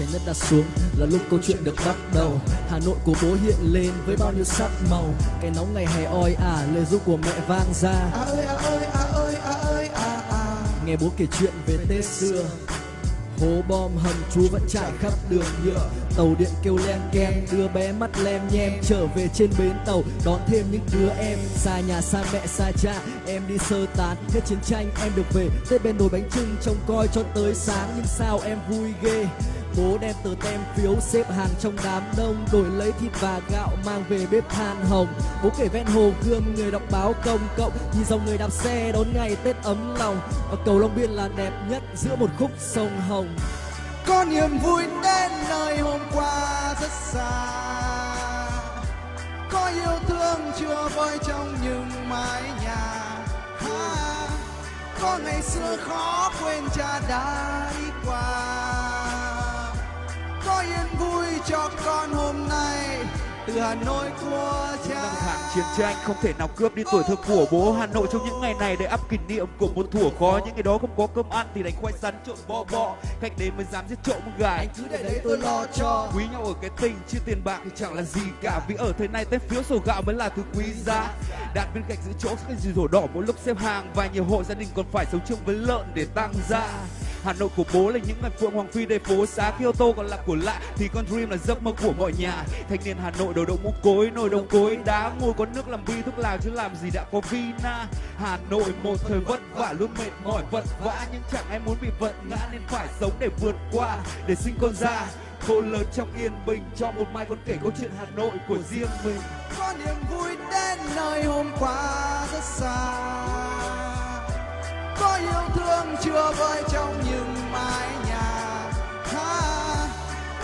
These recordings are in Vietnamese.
trái đất đã xuống là lúc câu chuyện được bắt đầu. Hà nội của bố hiện lên với bao nhiêu sắc màu. Cái nóng ngày hè oi ả, lời ru của mẹ vang ra. À ơi à ơi à ơi à ơi à à nghe bố kể chuyện về tết xưa. Hố bom hầm chú vẫn trải khắp đường nhựa. Tàu điện kêu len ken đưa bé mắt lem nhem trở về trên bến tàu. Đón thêm những đứa em, xa nhà, xa mẹ, xa cha. Em đi sơ tán, hết chiến tranh em được về. Tết bên nồi bánh trưng trông coi cho tới sáng. Nhưng sao em vui ghê? Bố đem tờ tem phiếu xếp hàng trong đám đông Đổi lấy thịt và gạo mang về bếp than hồng. Bố kể ven hồ gươm người đọc báo công cộng Nhìn dòng người đạp xe đón ngày Tết ấm lòng. Ở cầu Long Biên là đẹp nhất giữa một khúc sông Hồng. Có niềm vui đến nơi hôm qua rất xa. Có yêu thương chưa vơi trong những mái nhà. Ha, có ngày xưa khó quên cha đã đi qua có yên vui cho con hôm nay. Từ Hà Nội của cha. Năm tháng chiến tranh không thể nào cướp đi tuổi thơ của bố Hà Nội trong những ngày này. Để ấp kỷ niệm của một thủa khó những ngày đó không có cơm ăn thì đánh khoai sắn trộn bò bò. Khách đến mới dám giết trộm gà anh cứ để đấy tôi lo cho. Quý nhau ở cái tình chứ tiền bạc thì chẳng là gì cả. Vì ở thời này tem phiếu sổ gạo mới là thứ quý giá. Đặt bên cạnh giữ chỗ cái gì rổ đỏ mỗi lúc xếp hàng. Và nhiều hộ gia đình còn phải sống chung với lợn để tăng ra Hà Nội của bố là những ngày phượng hoàng phi đầy phố xá Kyoto còn là của lạ, thì con dream là giấc mơ của mọi nhà. Thanh niên Hà Nội đầu đậu mũ cối, nồi đồng cối, đá ngồi có nước làm bi thuốc lào chứ làm gì đã có vina Hà Nội một thời vất vả, luôn mệt mỏi, vật vã, nhưng chẳng ai muốn bị vật ngã nên phải sống để vượt qua, để sinh con ra. Cô lớn trong yên bình cho một mai con kể câu chuyện Hà Nội của riêng mình. Có niềm vui đến nơi hôm qua rất xa có yêu thương chưa vơi trong những mái nhà? Ha,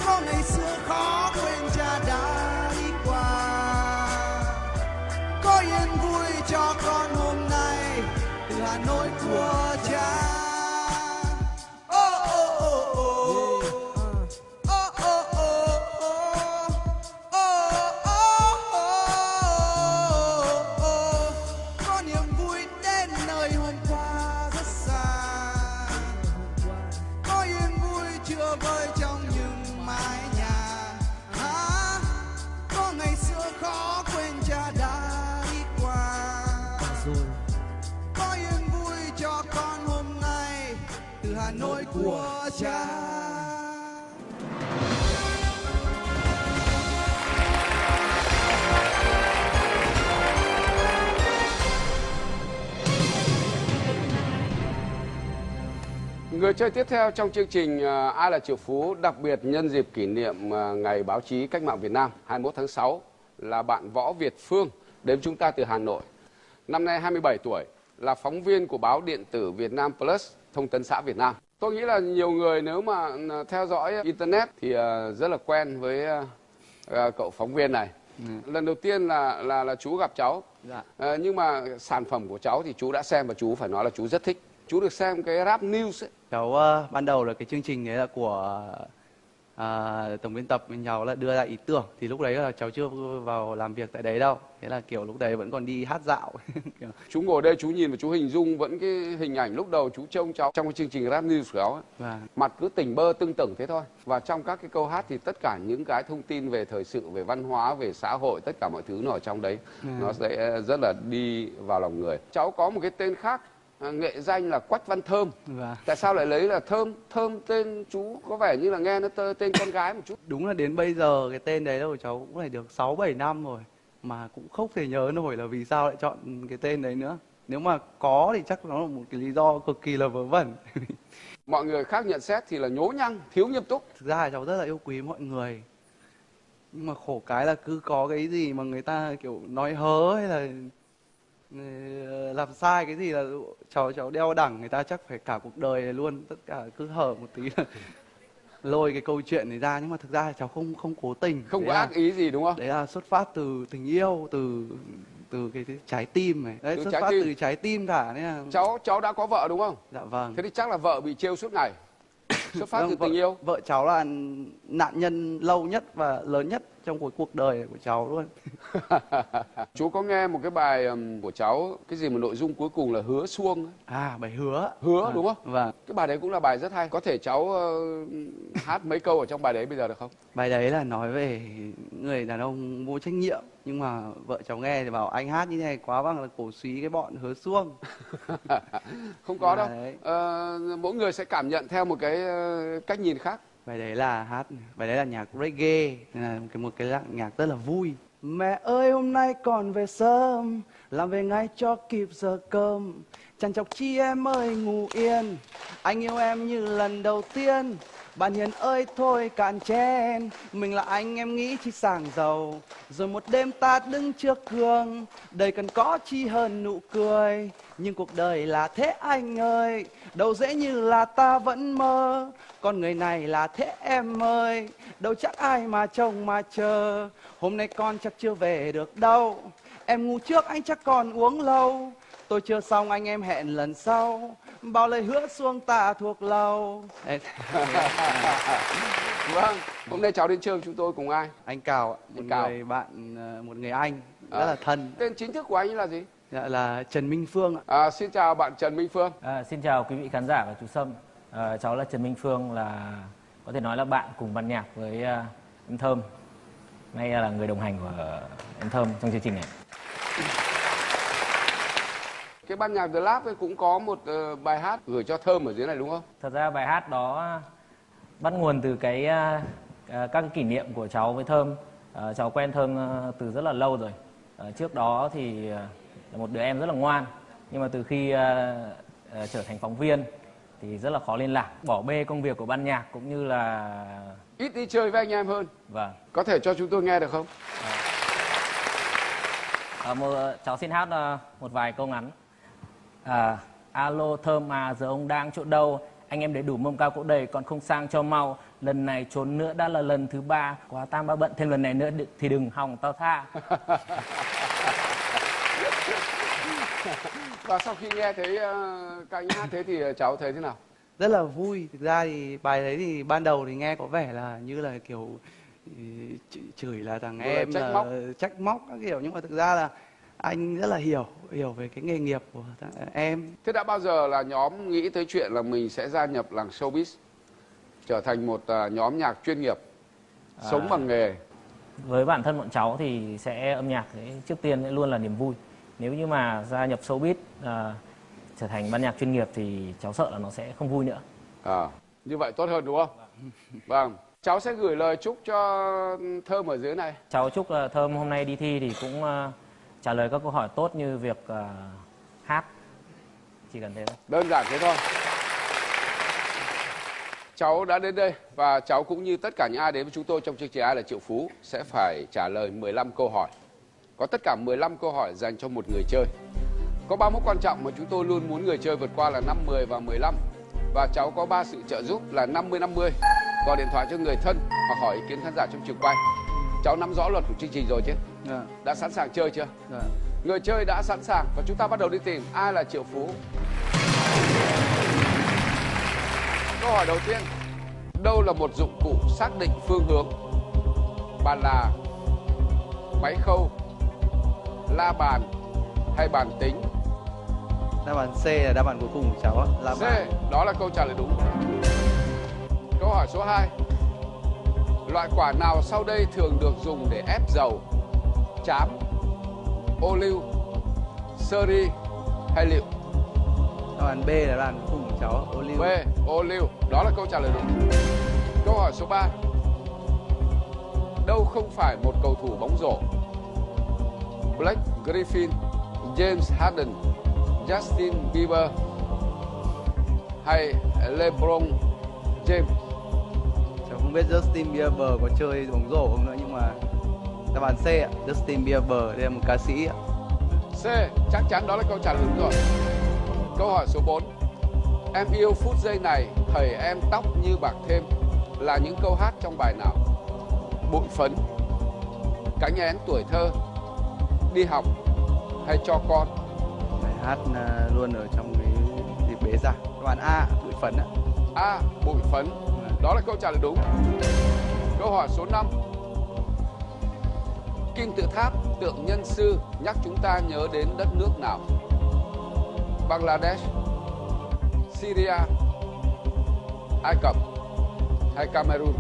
có ngày xưa khó quên cha đã đi qua. Có yên vui cho con hôm nay từ Hà Nội của chơi tiếp theo trong chương trình ờ, Ai là triệu phú đặc biệt nhân dịp kỷ niệm ờ, Ngày báo chí cách mạng Việt Nam 21 tháng 6 là bạn Võ Việt Phương đến chúng ta từ Hà Nội. Năm nay 27 tuổi, là phóng viên của báo điện tử Việt Nam Plus, Thông tấn xã Việt Nam. Tôi nghĩ là nhiều người nếu mà ờ, theo dõi Internet thì rất là quen với cậu phóng viên này. Lần đầu tiên là là là chú gặp cháu. Dạ. Ờ, nhưng mà sản phẩm của cháu thì chú đã xem và chú phải nói là chú rất thích. Chú được xem cái rap news ấy. Cháu ờ, ban đầu là cái chương trình đấy là của à, tổng biên tập bên cháu là đưa ra ý tưởng thì lúc đấy là cháu chưa vào làm việc tại đấy đâu thế là kiểu lúc đấy vẫn còn đi hát dạo Chú ngồi đây chú nhìn và chú hình dung vẫn cái hình ảnh lúc đầu chú trông cháu trong cái chương trình rap news của cháu ấy. và Mặt cứ tỉnh bơ tưng tửng thế thôi. Và trong các cái câu hát thì tất cả những cái thông tin về thời sự, về văn hóa, về xã hội, tất cả mọi thứ nó ở trong đấy. Nó sẽ rất là đi vào lòng người. Cháu có một cái tên khác, à, nghệ danh là Quách Văn Thơm. và Tại sao lại lấy là Thơm? Thơm tên chú có vẻ như là nghe nó tên con gái một chút. đúng là đến bây giờ cái tên đấy của cháu cũng phải được 6 7 năm rồi mà cũng không thể nhớ nổi là vì sao lại chọn cái tên đấy nữa nếu mà có thì chắc nó là một cái lý do cực kỳ là vớ vẩn Mọi người khác nhận xét thì là nhố nhăng, thiếu nghiêm túc. thực ra là cháu rất là yêu quý mọi người nhưng mà khổ cái là cứ có cái gì mà người ta kiểu nói hớ hay là ờ, làm sai cái gì là cháu cháu đeo đẳng người ta chắc phải cả cuộc đời này luôn tất cả cứ hở một tí là lôi cái câu chuyện này ra nhưng mà thực ra là cháu không không cố tình Không đấy có là, ác ý gì đúng không? đấy là xuất phát từ tình yêu từ từ cái, cái trái tim này đấy Từ xuất phát tim. từ trái tim cả nên là Cháu cháu đã có vợ đúng không? dạ vâng Thế thì chắc là vợ bị trêu suốt ngày. Xuất phát Vâng, từ vợ, tình yêu. vợ cháu là nạn nhân lâu nhất và lớn nhất trong cuộc cuộc đời của cháu luôn. Chú có nghe một cái bài của cháu cái gì mà nội dung cuối cùng là hứa xuông ấy. à bài hứa hứa Vâng, đúng không? Vâng. Cái bài đấy cũng là bài rất hay. Có thể cháu ờ, hát mấy câu ở trong bài đấy bây giờ được không? Bài đấy là nói về người đàn ông vô trách nhiệm nhưng mà vợ cháu nghe thì bảo anh hát như này quá bằng là cổ suý cái bọn hứa xuông không có đâu. Đấy. Ờ, mỗi người sẽ cảm nhận theo một cái cách nhìn khác bài đấy là hát, bài đấy là nhạc reggae, nên là cái một cái dạng nhạc rất là vui. Mẹ ơi, hôm nay còn về sớm, làm về ngay cho kịp giờ cơm. Chăn chọc chi em ơi, ngủ yên. Anh yêu em như lần đầu tiên bạn hiền ơi, thôi cạn chén. Mình là anh, em nghĩ chi sàng giàu. Rồi một đêm ta đứng trước gương đời cần có chi hơn nụ cười. Nhưng cuộc đời là thế anh ơi, đâu dễ như là ta vẫn mơ. Con người này là thế em ơi, đâu chắc ai mà trông mà chờ. Hôm nay con chắc chưa về được đâu. Em ngủ trước, anh chắc còn uống lâu. Tôi chưa xong, anh em hẹn lần sau bao lời hứa xuông ta thuộc lâu vâng hôm nay cháu đến chơi với chúng tôi cùng ai anh cào ạ, một Anh Cào. người bạn ờ, một người anh rất À. là thân tên chính thức của anh là gì Dạ là Trần Minh Phương ạ. à, xin chào bạn Trần Minh Phương À, xin chào quý vị khán giả và chú Sâm. À, cháu là Trần Minh Phương là có thể nói là bạn cùng ban nhạc với à, em Thơm. Nay là người đồng hành của em Thơm trong chương trình này. Cái ban nhạc The Lab ấy cũng có một ờ, bài hát gửi cho Thơm ở dưới này đúng không Thật ra bài hát đó bắt nguồn từ cái à, các cái kỷ niệm của cháu với Thơm. À, cháu quen Thơm từ rất là lâu rồi. À, trước đó thì là một đứa em rất là ngoan. Nhưng mà từ khi à, à, trở thành phóng viên thì rất là khó liên lạc. Bỏ bê công việc của ban nhạc cũng như là ít đi chơi với anh em hơn vâng có thể cho chúng tôi nghe được không À, một, cháu xin hát một vài câu ngắn. À, alo thơm à, giờ ông đang chỗ đâu? Anh em để đủ mâm cao cỗ đầy còn không sang cho mau. Lần này trốn nữa đã là lần thứ ba. Quá tam ba bận thêm lần này nữa thì đừng hòng tao tha. và sau khi nghe thấy ờ, các anh hát thế thì ờ, cháu thấy thế nào Rất là vui. Thực ra thì bài đấy thì ban đầu thì nghe có vẻ là như là kiểu ừ, ch- chửi là thằng Vừa là em trách là móc. trách móc các kiểu nhưng mà thực ra là anh rất là hiểu hiểu về cái nghề nghiệp của em. thế đã bao giờ là nhóm nghĩ tới chuyện là mình sẽ gia nhập làng showbiz trở thành một ờ, nhóm nhạc chuyên nghiệp sống bằng nghề Với bản thân bọn cháu thì sẽ âm nhạc trước tiên luôn là niềm vui. Nếu như mà gia nhập showbiz à, trở thành ban nhạc chuyên nghiệp thì cháu sợ là nó sẽ không vui nữa. à, như vậy tốt hơn đúng không vâng cháu sẽ gửi lời chúc cho thơm ở dưới này Cháu chúc là Thơm hôm nay đi thi thì cũng à, trả lời các câu hỏi tốt như việc uh, hát. Chỉ cần thế thôi. đơn giản thế thôi. Cháu đã đến đây và cháu cũng như tất cả những ai đến với chúng tôi trong chương trình ai là triệu phú sẽ phải trả lời 15 câu hỏi. Có tất cả 15 câu hỏi dành cho một người chơi. Có ba mốc quan trọng mà chúng tôi luôn muốn người chơi vượt qua là 5, 10 và 15 và cháu có ba sự trợ giúp là 50 50 gọi điện thoại cho người thân hoặc hỏi ý kiến khán giả trong trường quay cháu nắm rõ luật của chương trình rồi chứ Dạ, đã sẵn sàng chơi chưa dạ. Người chơi đã sẵn sàng và chúng ta bắt đầu đi tìm ai là triệu phú. Câu hỏi đầu tiên. Đâu là một dụng cụ xác định phương hướng? Bàn là, máy khâu, la bàn hay bàn tính? Đáp án C là đáp án cuối cùng của cháu ạ. Là C, đó là câu trả lời đúng. Câu hỏi số 2. Loại quả nào sau đây thường được dùng để ép dầu? Chám, ô liu, sơ ri hay liệu? Đáp án B là đáp án cùng cháu. Ô liu. B. Ô liu. Đó là câu trả lời đúng. Câu hỏi số 3. Đâu không phải một cầu thủ bóng rổ? Blake Griffin, James Harden, Justin Bieber hay LeBron James? Biết Justin Bieber có chơi bóng rổ không nữa nhưng mà đáp án C ạ. Justin Bieber đây là một ca sĩ ạ. C. Chắc chắn đó là câu trả lời đúng rồi. Câu hỏi số 4. Em yêu phút giây này, thầy em tóc như bạc thêm là những câu hát trong bài nào? Bụi phấn, cánh én tuổi thơ, đi học hay cho con? Bài hát à, luôn ở trong cái dịp bế giảng. Án A, bụi phấn ạ. A. Bụi phấn. Đó là câu trả lời đúng. Câu hỏi số 5. kim tự tháp, tượng nhân sư nhắc chúng ta nhớ đến đất nước nào? Bangladesh, Syria, Ai Cập hay Cameroon?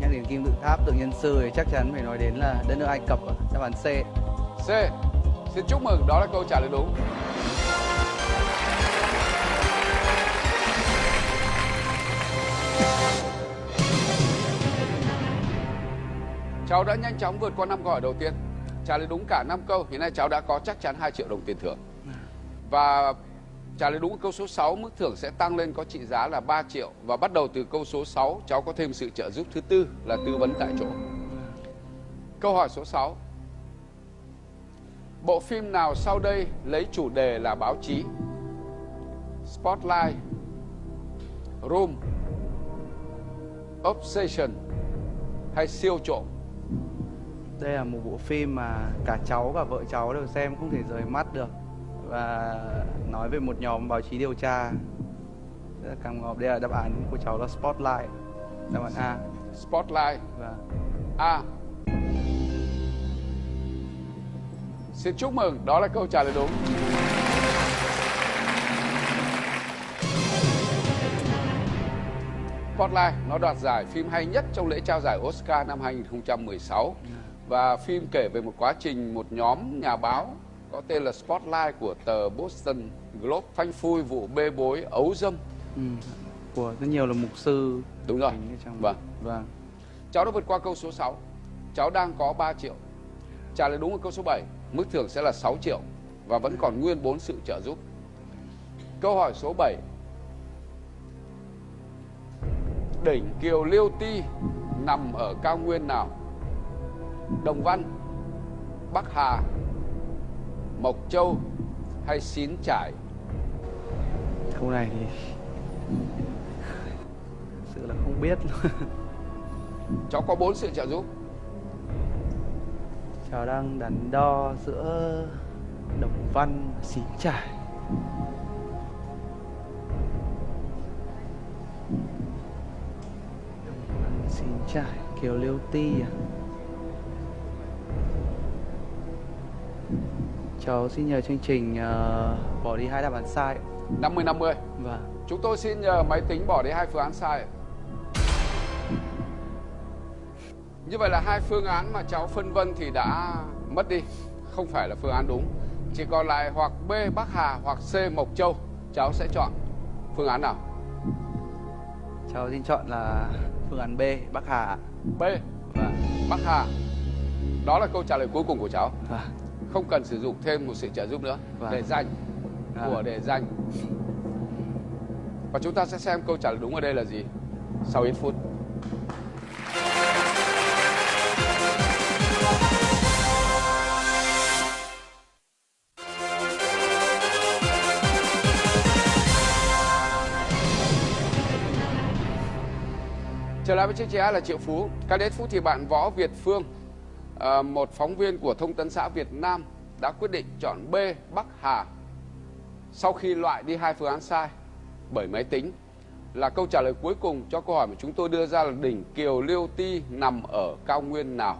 nhắc đến kim tự tháp tượng nhân sư thì chắc chắn phải nói đến là đất nước Ai Cập đáp án C C. Xin chúc mừng, đó là câu trả lời đúng. Cháu đã nhanh chóng vượt qua năm câu hỏi đầu tiên. Trả lời đúng cả 5 câu, hiện nay cháu đã có chắc chắn 2 triệu đồng tiền thưởng. Và trả lời đúng câu số 6, mức thưởng sẽ tăng lên có trị giá là 3 triệu. Và bắt đầu từ câu số 6, cháu có thêm sự trợ giúp thứ tư là tư vấn tại chỗ. Câu hỏi số 6. Bộ phim nào sau đây lấy chủ đề là báo chí? Spotlight, Room, Obsession hay siêu trộm? Đây là một bộ phim mà cả cháu và vợ cháu đều xem không thể rời mắt được. Và nói về một nhóm báo chí điều tra. Rất là cảm ngọt. Đây là đáp án của cháu là Spotlight. Đáp án A. Spotlight. Và A. Xin chúc mừng, đó là câu trả lời đúng. Spotlight nó đoạt giải phim hay nhất trong lễ trao giải Oscar năm 2016 và phim kể về một quá trình một nhóm nhà báo có tên là Spotlight của tờ Boston Globe phanh phui vụ bê bối ấu dâm. ừ, của rất nhiều là mục sư Đúng rồi. trong Vâng. vâng Cháu đã vượt qua câu số 6. Cháu đang có 3 triệu. Trả lời đúng ở câu số 7, mức thưởng sẽ là 6 triệu và vẫn còn nguyên 4 sự trợ giúp. Câu hỏi số 7. Đỉnh Kiều Liêu Ti nằm ở cao nguyên nào? Đồng Văn, Bắc Hà, Mộc Châu hay Xín Trải? câu này thì sự là không biết luôn Cháu có 4 sự trợ giúp. cháu đang đắn đo giữa đồng văn và xín trải Đồng Văn, xín trải kiều liêu ti à cháu xin nhờ chương trình ờ, bỏ đi hai đáp án sai 50 50. vâng Chúng tôi xin nhờ máy tính bỏ đi hai phương án sai. Như vậy là hai phương án mà cháu phân vân thì đã mất đi, không phải là phương án đúng. Chỉ còn lại hoặc B Bắc Hà hoặc C Mộc Châu. Cháu sẽ chọn phương án nào? cháu xin chọn là phương án b bắc hà B vâng Bắc Hà. Đó là câu trả lời cuối cùng của cháu. vâng Không cần sử dụng thêm một sự trợ giúp nữa. Vâng. Để danh À. của đề danh. Và chúng ta sẽ xem câu trả lời đúng ở đây là gì sau ít phút. Trở lại với chương trình A là Triệu Phú. Các đến phút thì bạn Võ Việt Phương, Ờ, một phóng viên của Thông tấn xã Việt Nam đã quyết định chọn B, Bắc Hà, sau khi loại đi hai phương án sai bởi máy tính. Là câu trả lời cuối cùng cho câu hỏi mà chúng tôi đưa ra là đỉnh Kiều Liêu Ti nằm ở cao nguyên nào?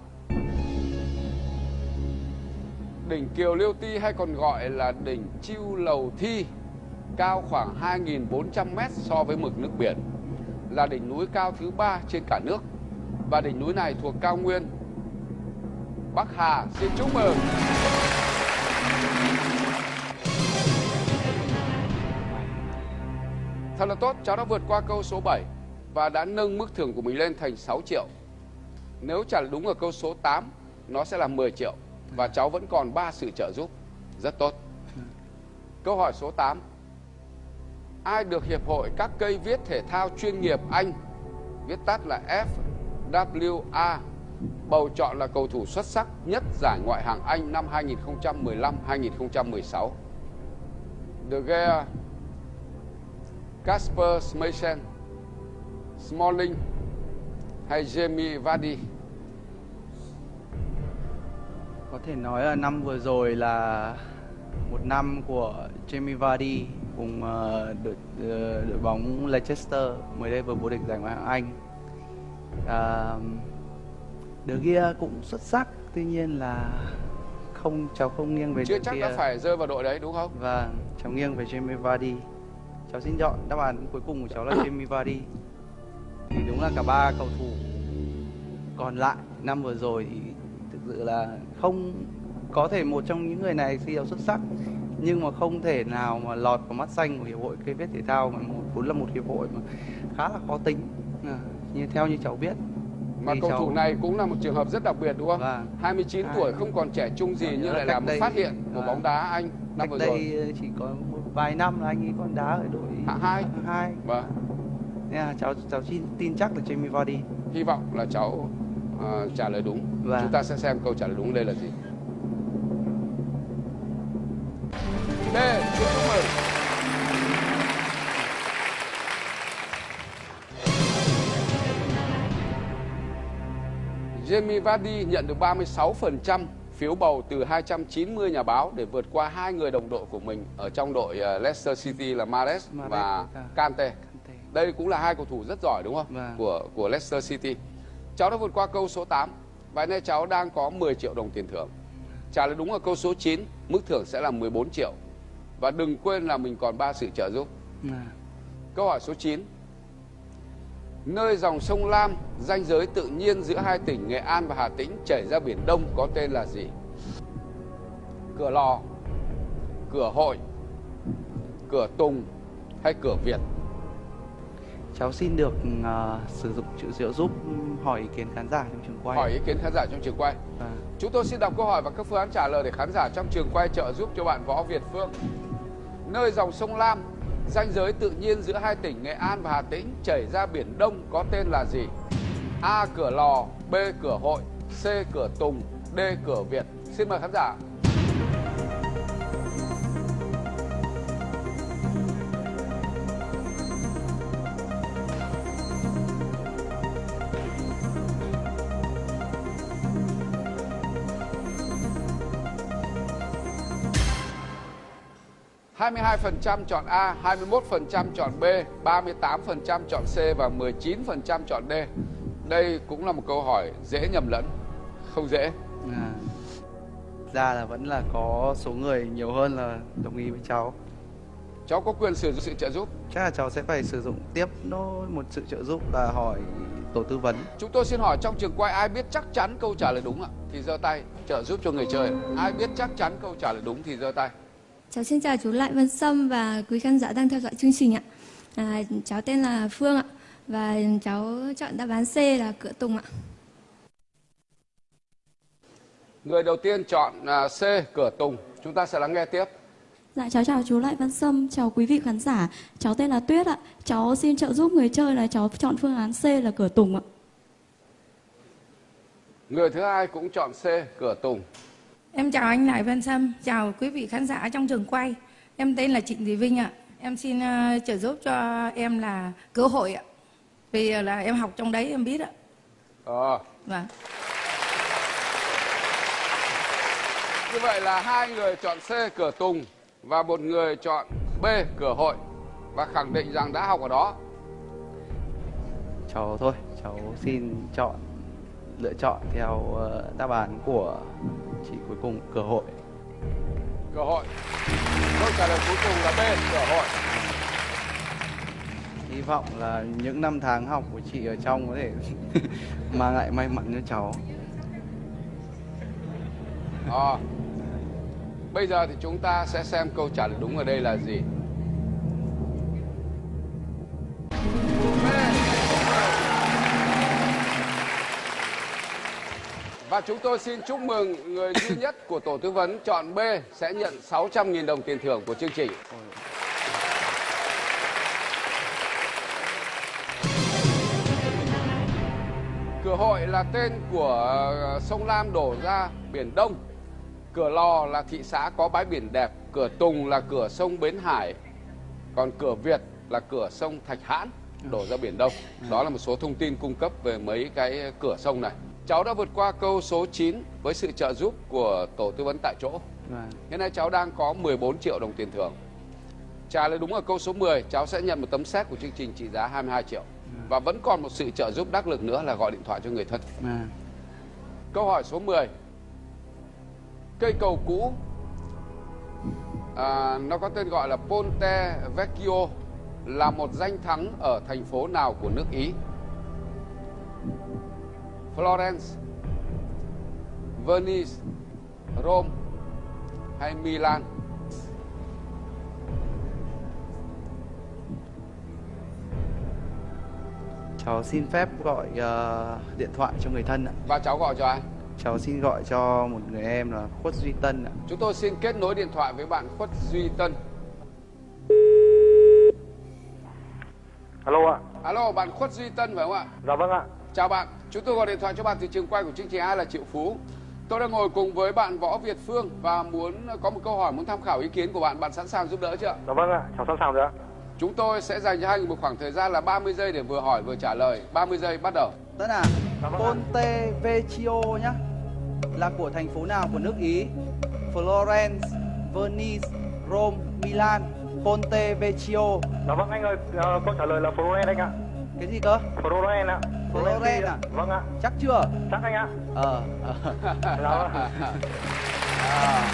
Đỉnh Kiều Liêu Ti hay còn gọi là đỉnh Chiêu Lầu Thi, cao khoảng 2.400 m so với mực nước biển. Là đỉnh núi cao thứ ba trên cả nước. Và đỉnh núi này thuộc cao nguyên Bắc Hà. Xin chúc mừng. Thật là tốt, cháu đã vượt qua câu số 7 và đã nâng mức thưởng của mình lên thành 6 triệu. Nếu trả đúng ở câu số 8, nó sẽ là 10 triệu và cháu vẫn còn 3 sự trợ giúp. Rất tốt. Câu hỏi số 8. Ai được Hiệp hội các cây viết thể thao chuyên nghiệp Anh, viết tắt là FWA, bầu chọn là cầu thủ xuất sắc nhất giải ngoại hạng Anh năm 2015-2016? De Gea, Casper Schmeichel, Smalling hay Jamie Vardy? Có thể nói là năm vừa rồi là một năm của Jamie Vardy cùng ờ, đội ờ, đội bóng Leicester mới đây vừa vô địch giải Ngoại hạng Anh. Uh, đứa kia cũng xuất sắc tuy nhiên là không cháu không nghiêng về chưa chắc kia. đã phải rơi vào đội đấy đúng không? Và cháu nghiêng về Jamie Vardy. Cháu xin chọn đáp án cuối cùng của cháu là Jamie Vardy. Thì đúng là cả ba cầu thủ còn lại năm vừa rồi thì thực sự là không có thể một trong những người này thi đấu xuất sắc nhưng mà không thể nào mà lọt vào mắt xanh của hiệp hội cây viết thể thao. Mà một vốn là một hiệp hội mà khá là khó tính. À, như theo như cháu biết mà cầu thủ này cũng là một trường hợp rất đặc biệt đúng không Vâng. 29 Hai. tuổi không còn trẻ trung gì Còn nhưng lại là một đây- phát hiện của Vâng. bóng đá Anh năm vừa rồi đây chỉ có một vài năm là anh ấy còn đá ở đội Hạng hai. hạng hai vâng nên là cháu cháu tin tin chắc là Jamie Vardy hy vọng là cháu ờ, trả lời đúng Vâng. chúng ta sẽ xem câu trả lời đúng đây là gì Jamie Vardy nhận được 36% phiếu bầu từ 290 nhà báo để vượt qua hai người đồng đội của mình ở trong đội ờ, Leicester City là Mahrez và và Kante. Đây cũng là hai cầu thủ rất giỏi đúng không? Vâng. Của của Leicester City. Cháu đã vượt qua câu số 8 và nay cháu đang có 10 triệu đồng tiền thưởng. Trả lời đúng ở câu số 9, mức thưởng sẽ là 14 triệu. Và đừng quên là mình còn ba sự trợ giúp. À, Câu hỏi số 9. Nơi dòng sông Lam, ranh giới tự nhiên giữa hai tỉnh Nghệ An và Hà Tĩnh chảy ra biển Đông có tên là gì? Cửa Lò, Cửa Hội, Cửa Tùng hay Cửa Việt? cháu xin được ờ, sử dụng chữ trợ giúp hỏi ý kiến khán giả trong trường quay Hỏi ý kiến khán giả trong trường quay. À, Chúng tôi xin đọc câu hỏi và các phương án trả lời để khán giả trong trường quay trợ giúp cho bạn Võ Việt Phương. Nơi dòng sông Lam, ranh giới tự nhiên giữa hai tỉnh Nghệ An và Hà Tĩnh chảy ra biển Đông có tên là gì? A. Cửa Lò, B. Cửa Hội, C. Cửa Tùng, D. Cửa Việt. Xin mời khán giả. Hai mươi hai phần trăm chọn A, 21% chọn B, 38% chọn C và 19% chọn D. Đây cũng là một câu hỏi dễ nhầm lẫn, không dễ. à. ra là vẫn là có số người nhiều hơn là đồng ý với cháu Cháu có quyền sử dụng sự trợ giúp. chắc là cháu sẽ phải sử dụng tiếp nốt một sự trợ giúp là hỏi tổ tư vấn Chúng tôi xin hỏi trong trường quay ai biết chắc chắn câu trả lời đúng ạ? Thì giơ tay, trợ giúp cho người chơi. Ai biết chắc chắn câu trả lời đúng thì giơ tay. Cháu xin chào chú Lại Văn Sâm và quý khán giả đang theo dõi chương trình ạ. À, cháu tên là Phương ạ và cháu chọn đáp án C là cửa Tùng ạ. Người đầu tiên chọn à, C, cửa Tùng. Chúng ta sẽ lắng nghe tiếp. Dạ cháu chào chú Lại Văn Sâm, chào quý vị khán giả. Cháu tên là Tuyết ạ. Cháu xin trợ giúp người chơi là cháu chọn phương án C là cửa Tùng ạ. Người thứ hai cũng chọn C, cửa Tùng. Em chào anh Lại Văn Sâm, chào quý vị khán giả trong trường quay. Em tên là Trịnh Thị Vinh ạ. Em xin ờ, trợ giúp cho em là cơ hội ạ. Vì là em học trong đấy em biết ạ. Ờ, Vâng. Như vậy là hai người chọn C cửa Tùng và một người chọn B cửa hội và khẳng định rằng đã học ở đó. cháu thôi cháu xin chọn lựa chọn theo ờ, đáp án của chị cuối cùng cửa hội Cửa hội. Câu trả lời cuối cùng là B cửa hội. hy vọng là những năm tháng học của chị ở trong có thể mang lại may mắn cho cháu Ờ. Bây giờ thì chúng ta sẽ xem câu trả lời đúng ở đây là gì. Và chúng tôi xin chúc mừng người duy nhất của tổ tư vấn chọn B sẽ nhận 600.000 đồng tiền thưởng của chương trình. Cửa hội là tên của ờ, sông Lam đổ ra biển Đông. Cửa Lò là thị xã có bãi biển đẹp. Cửa Tùng là cửa sông Bến Hải. Còn cửa Việt là cửa sông Thạch Hãn đổ ra biển Đông. Đó là một số thông tin cung cấp về mấy cái cửa sông này. Cháu đã vượt qua câu số 9 với sự trợ giúp của tổ tư vấn tại chỗ. Vâng. Hiện nay cháu đang có 14 triệu đồng tiền thưởng. Trả lời đúng ở câu số 10, cháu sẽ nhận một tấm séc của chương trình trị giá 22 triệu. Và vẫn còn một sự trợ giúp đắc lực nữa là gọi điện thoại cho người thân. à. Câu hỏi số 10 Cây cầu cũ à, Nó có tên gọi là Ponte Vecchio Là một danh thắng ở thành phố nào của nước Ý Florence Venice Rome hay Milan Cháu xin phép gọi ờ, điện thoại cho người thân ạ. Và cháu gọi cho ai? Cháu xin gọi cho một người em là Khuất Duy Tân ạ. Chúng tôi xin kết nối điện thoại với bạn Khuất Duy Tân Alo ạ. Alo, bạn Khuất Duy Tân phải không ạ? Dạ vâng ạ. Chào bạn, chúng tôi gọi điện thoại cho bạn từ trường quay của chương trình Ai là Triệu Phú. Tôi đang ngồi cùng với bạn Võ Việt Phương và muốn có một câu hỏi muốn tham khảo ý kiến của bạn. Bạn sẵn sàng giúp đỡ chưa? Dạ vâng ạ. Cháu sẵn sàng rồi ạ. Chúng tôi sẽ dành cho hai người một khoảng thời gian là 30 giây để vừa hỏi vừa trả lời. 30 giây bắt đầu. Tân à, Ponte Vecchio nhá. Là của thành phố nào của nước Ý? Florence, Venice, Rome, Milan. Ponte Vecchio. Dạ vâng anh ơi, ờ, câu trả lời là Florence anh ạ. Cái gì cơ? Florence ạ. Florence à? Vâng ạ. Chắc chưa? Chắc anh ạ. Ờ. À.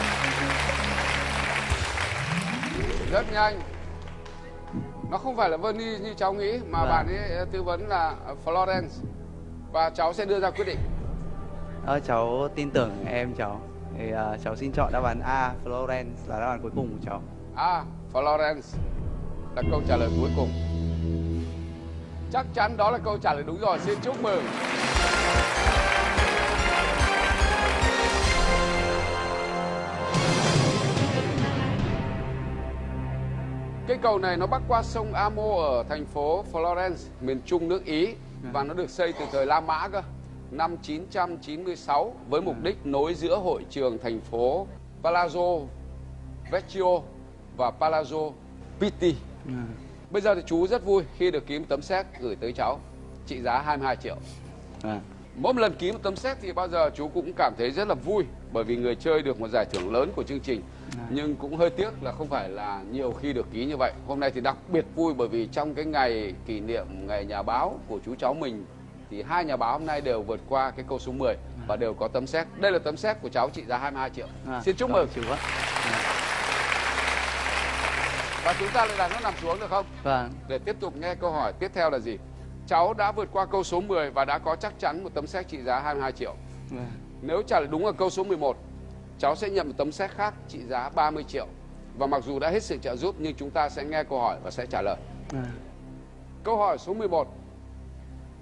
Rất nhanh. Nó không phải là Venice như cháu nghĩ mà Vâng. bạn ấy tư vấn là Florence. Và cháu sẽ đưa ra quyết định. Ờ, cháu tin tưởng em cháu. Thì ờ, cháu xin chọn đáp án A, Florence là đáp án cuối cùng của cháu. A. Florence là câu trả lời cuối cùng. Chắc chắn đó là câu trả lời đúng rồi. Xin chúc mừng. Cây cầu này nó bắc qua sông Amo ở thành phố Florence, miền trung nước Ý và nó được xây từ thời La Mã cơ, năm 996 với mục đích nối giữa hội trường thành phố Palazzo Vecchio và Palazzo Pitti. Bây giờ thì chú rất vui khi được ký một tấm séc gửi tới cháu trị giá 22 triệu. À. Mỗi lần ký một tấm séc thì bao giờ chú cũng cảm thấy rất là vui bởi vì người chơi được một giải thưởng lớn của chương trình. Nhưng cũng hơi tiếc là không phải là nhiều khi được ký như vậy. Hôm nay thì đặc biệt vui bởi vì trong cái ngày kỷ niệm ngày nhà báo của chú cháu mình thì hai nhà báo hôm nay đều vượt qua cái câu số 10 và đều có tấm séc. Đây là tấm séc của cháu trị giá 22 triệu. À, Xin chúc mừng. chú ạ. Và chúng ta lại đặt nó nằm xuống được không? Vâng. Để tiếp tục nghe câu hỏi tiếp theo là gì? Cháu đã vượt qua câu số 10 và đã có chắc chắn một tấm séc trị giá 22 triệu. Vâng. Nếu trả lời đúng ở câu số 11, cháu sẽ nhận một tấm séc khác trị giá 30 triệu. Và mặc dù đã hết sự trợ giúp nhưng chúng ta sẽ nghe câu hỏi và sẽ trả lời. À. Câu hỏi số 11.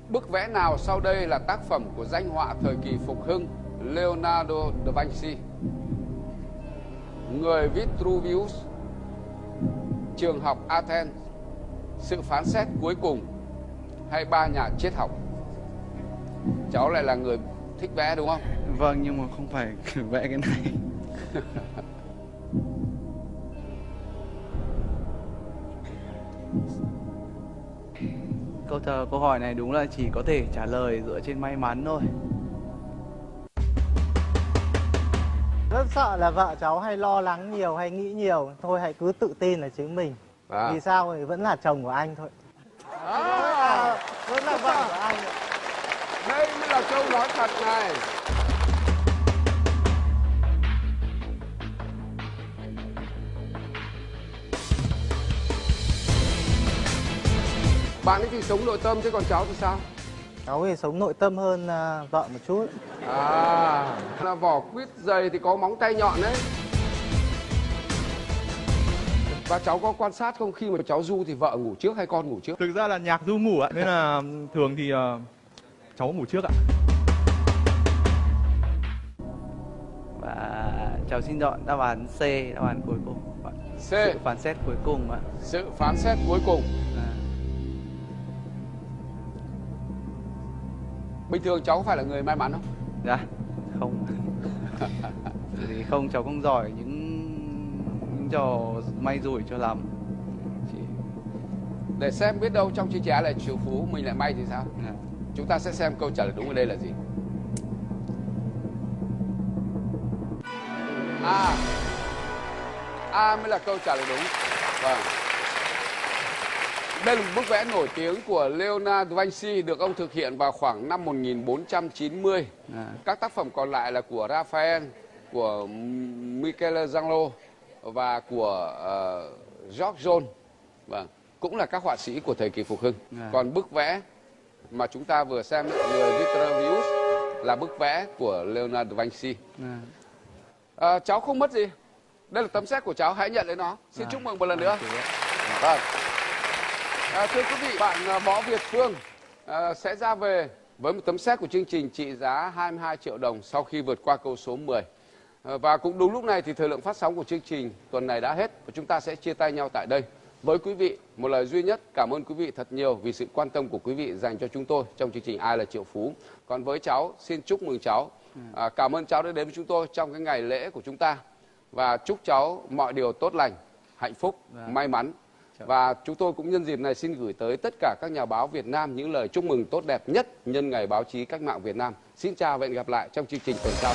Bức vẽ nào sau đây là tác phẩm của danh họa thời kỳ phục hưng Leonardo da Vinci? Người Vitruvius, trường học Athens, sự phán xét cuối cùng hay ba nhà triết học? Cháu lại là người thích vẽ đúng không? Vâng nhưng mà không phải vẽ cái này. câu trả câu hỏi này đúng là chỉ có thể trả lời dựa trên may mắn thôi. Sợ là vợ cháu hay lo lắng nhiều hay nghĩ nhiều Thôi hãy cứ tự tin là chính mình À. Vì sao thì vẫn là chồng của anh thôi À, Vẫn là vợ của anh đây mới là câu nói thật này. Bạn ấy thì sống nội tâm chứ còn cháu thì sao? Cháu thì sống nội tâm hơn à, vợ một chút À, là vỏ quýt dày thì có móng tay nhọn đấy. Và cháu có quan sát không khi mà cháu du thì vợ ngủ trước hay con ngủ trước? Thực ra là nhạc du ngủ ạ, nên là thường thì ờ, cháu ngủ trước ạ. Và cháu xin chọn đáp án C, đáp án cuối cùng. C. Sự phán xét cuối cùng ạ. Sự phán xét cuối cùng. Bình thường cháu có phải là người may mắn không? Dạ, không. thì không cháu không giỏi những những trò may rủi cho lắm. Chỉ Để xem biết đâu trong chương trình là triệu phú mình lại may thì sao? à, Chúng ta sẽ xem câu trả lời đúng ở đây là gì. A. A mới là câu trả lời đúng. Vâng. Đây là một bức vẽ nổi tiếng của Leonardo da Vinci được ông thực hiện vào khoảng năm 1490. À. Các tác phẩm còn lại là của Raphael, của Michelangelo và của uh, George John. Vâng, cũng là các họa sĩ của thời kỳ phục hưng. À. Còn bức vẽ mà chúng ta vừa xem người Vitruvius là bức vẽ của Leonardo da Vinci. À. À, cháu không mất gì. Đây là tấm séc của cháu, hãy nhận lấy nó. Xin À. chúc mừng một lần nữa. Vâng, Vâng. À, thưa quý vị, bạn à, Võ Việt Phương à, sẽ ra về với một tấm séc của chương trình trị giá 22 triệu đồng sau khi vượt qua câu số 10. À, và cũng đúng lúc này thì thời lượng phát sóng của chương trình tuần này đã hết và chúng ta sẽ chia tay nhau tại đây. Với quý vị, một lời duy nhất, cảm ơn quý vị thật nhiều vì sự quan tâm của quý vị dành cho chúng tôi trong chương trình Ai là Triệu Phú. Còn với cháu, xin chúc mừng cháu. À, cảm ơn cháu đã đến với chúng tôi trong cái ngày lễ của chúng ta. Và chúc cháu mọi điều tốt lành, hạnh phúc, Vâng. may mắn. Và chúng tôi cũng nhân dịp này xin gửi tới tất cả các nhà báo Việt Nam những lời chúc mừng tốt đẹp nhất nhân ngày báo chí cách mạng Việt Nam. Xin chào và hẹn gặp lại trong chương trình tuần sau.